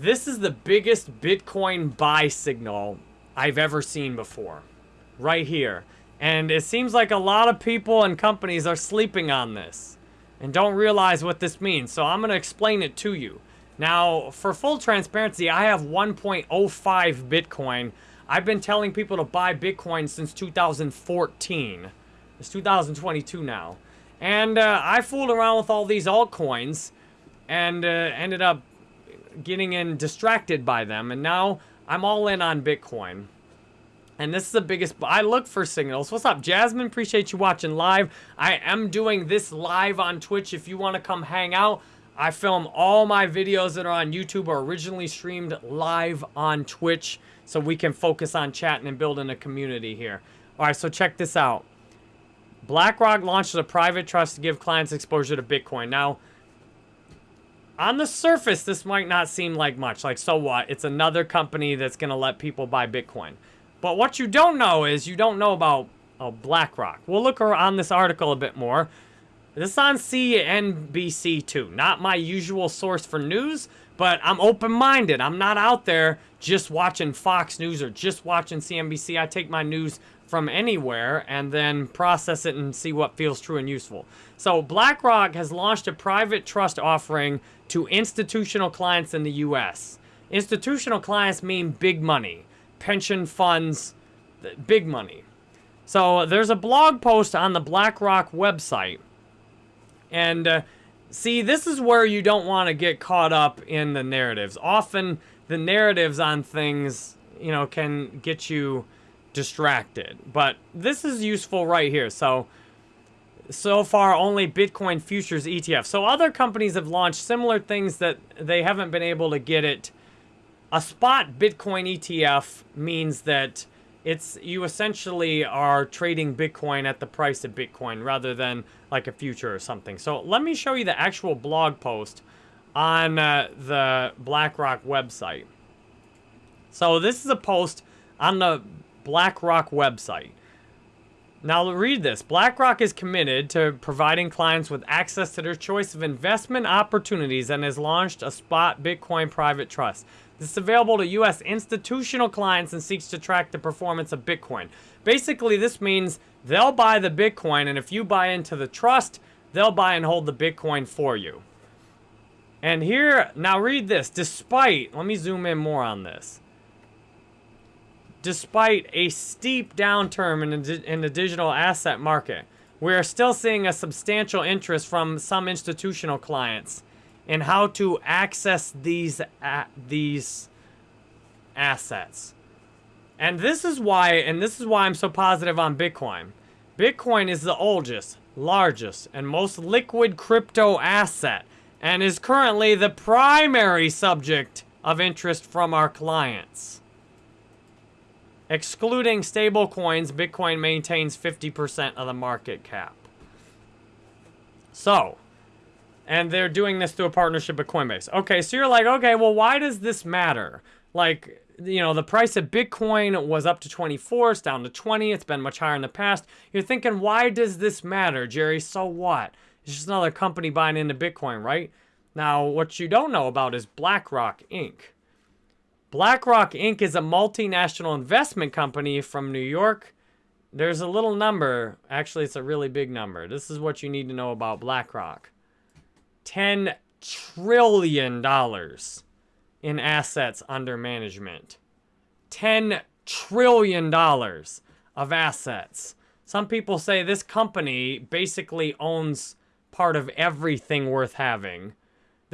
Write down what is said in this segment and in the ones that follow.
This is the biggest Bitcoin buy signal I've ever seen before. Right here. And it seems like a lot of people and companies are sleeping on this and don't realize what this means. So I'm going to explain it to you. Now, for full transparency, I have 1.05 Bitcoin. I've been telling people to buy Bitcoin since 2014. It's 2022 now. And uh, I fooled around with all these altcoins and uh, ended up getting in distracted by them. And now I'm all in on Bitcoin. And this is the biggest, I look for signals. What's up, Jasmine? Appreciate you watching live. I am doing this live on Twitch. If you want to come hang out, I film all my videos that are on YouTube are originally streamed live on Twitch so we can focus on chatting and building a community here. All right, so check this out. BlackRock launched a private trust to give clients exposure to Bitcoin. Now, on the surface, this might not seem like much. Like, so what? It's another company that's going to let people buy Bitcoin. But what you don't know is you don't know about oh, BlackRock. We'll look on this article a bit more. This is on CNBC too. Not my usual source for news, but I'm open-minded. I'm not out there just watching Fox News or just watching CNBC. I take my news from anywhere and then process it and see what feels true and useful. So BlackRock has launched a private trust offering to institutional clients in the U.S. Institutional clients mean big money, pension funds, big money. So there's a blog post on the BlackRock website. And uh, see, this is where you don't want to get caught up in the narratives. Often the narratives on things, you know, can get you distracted. But this is useful right here. So, so far only Bitcoin futures ETF. So other companies have launched similar things that they haven't been able to get it. A spot Bitcoin ETF means that it's you essentially are trading Bitcoin at the price of Bitcoin rather than like a future or something. So let me show you the actual blog post on uh, the BlackRock website. So this is a post on the BlackRock website. Now read this. BlackRock is committed to providing clients with access to their choice of investment opportunities and has launched a spot Bitcoin private trust. This is available to U.S. institutional clients and seeks to track the performance of Bitcoin. Basically, this means they'll buy the Bitcoin, and if you buy into the trust, they'll buy and hold the Bitcoin for you. And here, now read this. Despite, let me zoom in more on this despite a steep downturn in the, in the digital asset market, we are still seeing a substantial interest from some institutional clients in how to access these uh, these assets. And this is why, and this is why I'm so positive on Bitcoin. Bitcoin is the oldest, largest, and most liquid crypto asset, and is currently the primary subject of interest from our clients. Excluding stable coins, Bitcoin maintains 50% of the market cap. So, and they're doing this through a partnership with Coinbase. Okay, so you're like, okay, well, why does this matter? Like, you know, the price of Bitcoin was up to 24, it's down to 20, it's been much higher in the past. You're thinking, why does this matter, Jerry? So what? It's just another company buying into Bitcoin, right? Now, what you don't know about is BlackRock Inc. BlackRock Inc. is a multinational investment company from New York. There's a little number. Actually, it's a really big number. This is what you need to know about BlackRock. $10 trillion in assets under management. $10 trillion of assets. Some people say this company basically owns part of everything worth having.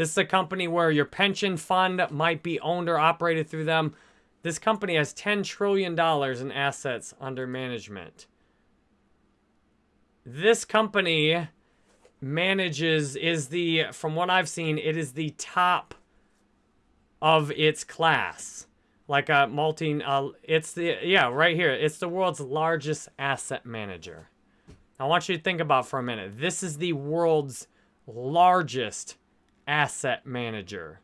This is a company where your pension fund might be owned or operated through them. This company has $10 trillion in assets under management. This company manages, is the, from what I've seen, it is the top of its class. Like a multi, uh, it's the, yeah, right here. It's the world's largest asset manager. I want you to think about for a minute. This is the world's largest asset manager.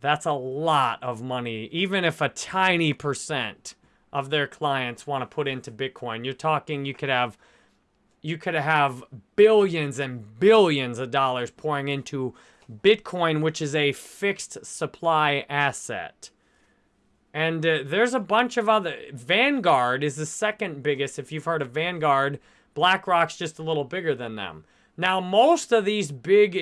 That's a lot of money, even if a tiny percent of their clients want to put into Bitcoin. You're talking you could have you could have billions and billions of dollars pouring into Bitcoin, which is a fixed supply asset. And uh, there's a bunch of other. Vanguard is the second biggest. If you've heard of Vanguard, BlackRock's just a little bigger than them. Now, most of these big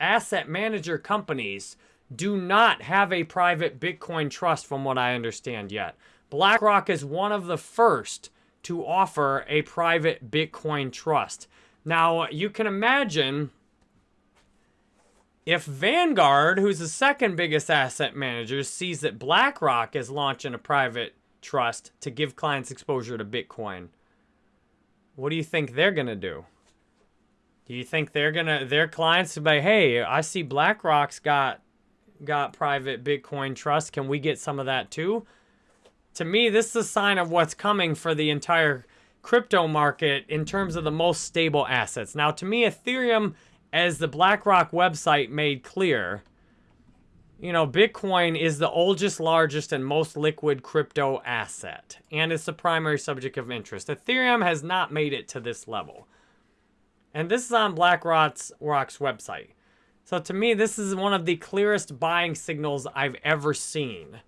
asset manager companies do not have a private Bitcoin trust, from what I understand yet. BlackRock is one of the first to offer a private Bitcoin trust. Now, you can imagine if Vanguard, who's the second biggest asset manager, sees that BlackRock is launching a private trust to give clients exposure to Bitcoin, what do you think they're going to do? Do you think they're to, their clients will be, hey, I see BlackRock's got, got private Bitcoin trust. Can we get some of that too? To me, this is a sign of what's coming for the entire crypto market in terms of the most stable assets. Now, to me, Ethereum as the BlackRock website made clear, you know, Bitcoin is the oldest, largest, and most liquid crypto asset, and it's the primary subject of interest. Ethereum has not made it to this level. And this is on BlackRock's Rock's website. So to me, this is one of the clearest buying signals I've ever seen.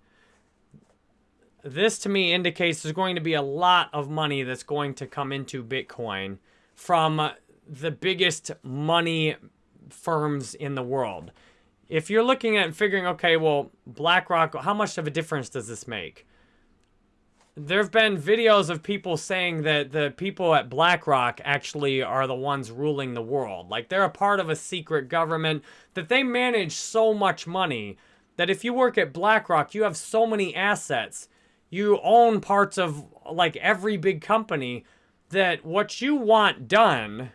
This to me indicates there's going to be a lot of money that's going to come into Bitcoin from the biggest money firms in the world. If you're looking at figuring, okay, well, BlackRock, how much of a difference does this make? There have been videos of people saying that the people at BlackRock actually are the ones ruling the world. Like they're a part of a secret government, that they manage so much money that if you work at BlackRock, you have so many assets. You own parts of like every big company that what you want done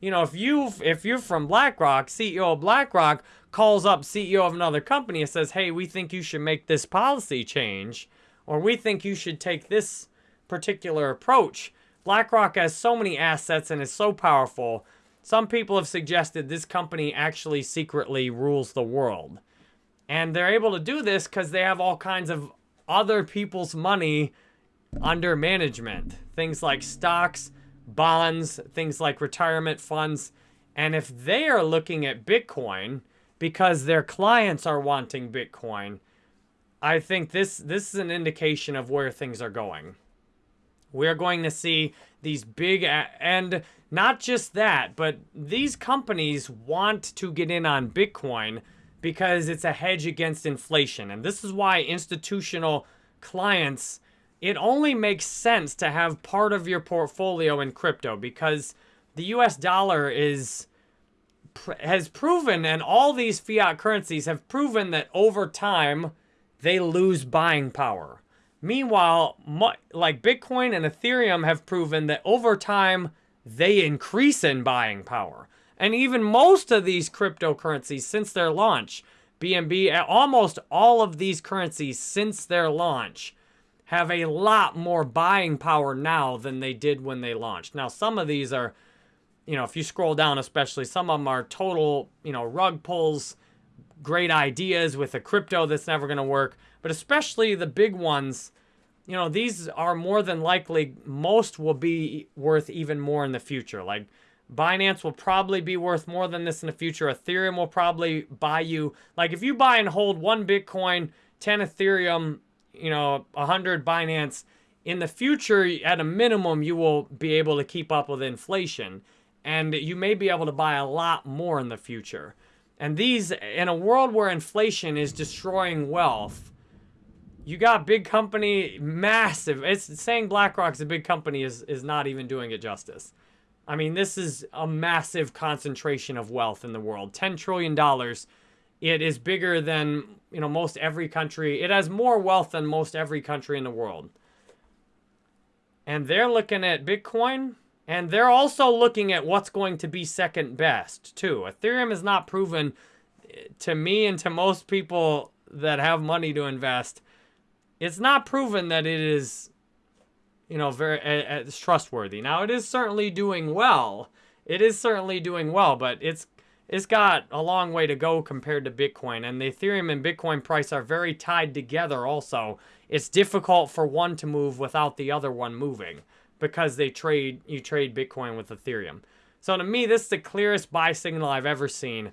you know, if you if you're from BlackRock, CEO of BlackRock calls up CEO of another company and says, "Hey, we think you should make this policy change, or we think you should take this particular approach." BlackRock has so many assets and is so powerful. Some people have suggested this company actually secretly rules the world. And they're able to do this because they have all kinds of other people's money under management. Things like stocks, bonds, things like retirement funds. And if they are looking at Bitcoin because their clients are wanting Bitcoin, I think this, this is an indication of where things are going. We're going to see these big, and not just that, but these companies want to get in on Bitcoin because it's a hedge against inflation. And this is why institutional clients it only makes sense to have part of your portfolio in crypto because the US dollar is has proven and all these fiat currencies have proven that over time they lose buying power. Meanwhile, like Bitcoin and Ethereum have proven that over time they increase in buying power. And even most of these cryptocurrencies since their launch, BNB, almost all of these currencies since their launch have a lot more buying power now than they did when they launched. Now, some of these are, you know, if you scroll down especially, some of them are total, you know, rug pulls, great ideas with a crypto that's never going to work. But especially the big ones, you know, these are more than likely, most will be worth even more in the future. Like Binance will probably be worth more than this in the future. Ethereum will probably buy you, like if you buy and hold one Bitcoin, 10 Ethereum, you know, 100 Binance, in the future, at a minimum, you will be able to keep up with inflation. And you may be able to buy a lot more in the future. And these, in a world where inflation is destroying wealth, you got big company, massive. It's saying BlackRock's a big company is, is not even doing it justice. I mean, this is a massive concentration of wealth in the world. $10 trillion it is bigger than, you know, most every country. It has more wealth than most every country in the world. And they're looking at Bitcoin, and they're also looking at what's going to be second best, too. Ethereum is not proven to me and to most people that have money to invest. It's not proven that it is, you know, very uh, trustworthy. Now, it is certainly doing well. It is certainly doing well, but it's it's got a long way to go compared to Bitcoin. And the Ethereum and Bitcoin price are very tied together also. It's difficult for one to move without the other one moving because they trade, you trade Bitcoin with Ethereum. So to me, this is the clearest buy signal I've ever seen.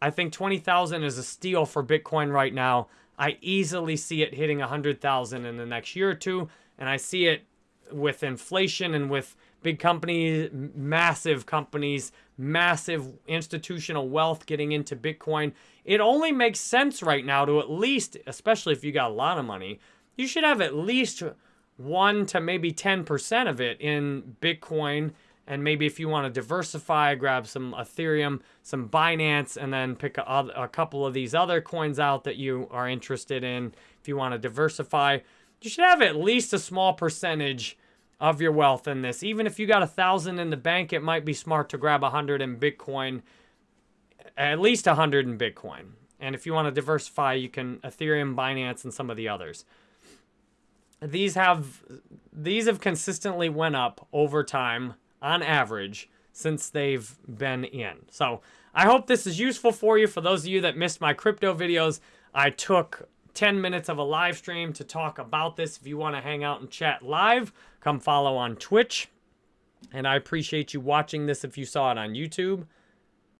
I think 20,000 is a steal for Bitcoin right now. I easily see it hitting 100,000 in the next year or two, and I see it with inflation and with big companies, massive companies, massive institutional wealth getting into Bitcoin. It only makes sense right now to at least, especially if you got a lot of money, you should have at least 1 to maybe 10% of it in Bitcoin and maybe if you want to diversify, grab some Ethereum, some Binance, and then pick a, a, couple of these other coins out that you are interested in. If you want to diversify, you should have at least a small percentage of your wealth in this. Even if you got a thousand in the bank, it might be smart to grab a hundred in Bitcoin, at least a hundred in Bitcoin. And if you want to diversify, you can Ethereum, Binance, and some of the others. These have these have consistently went up over time on average since they've been in. So I hope this is useful for you. For those of you that missed my crypto videos, I took 10 minutes of a live stream to talk about this. If you want to hang out and chat live, come follow on Twitch. And I appreciate you watching this if you saw it on YouTube.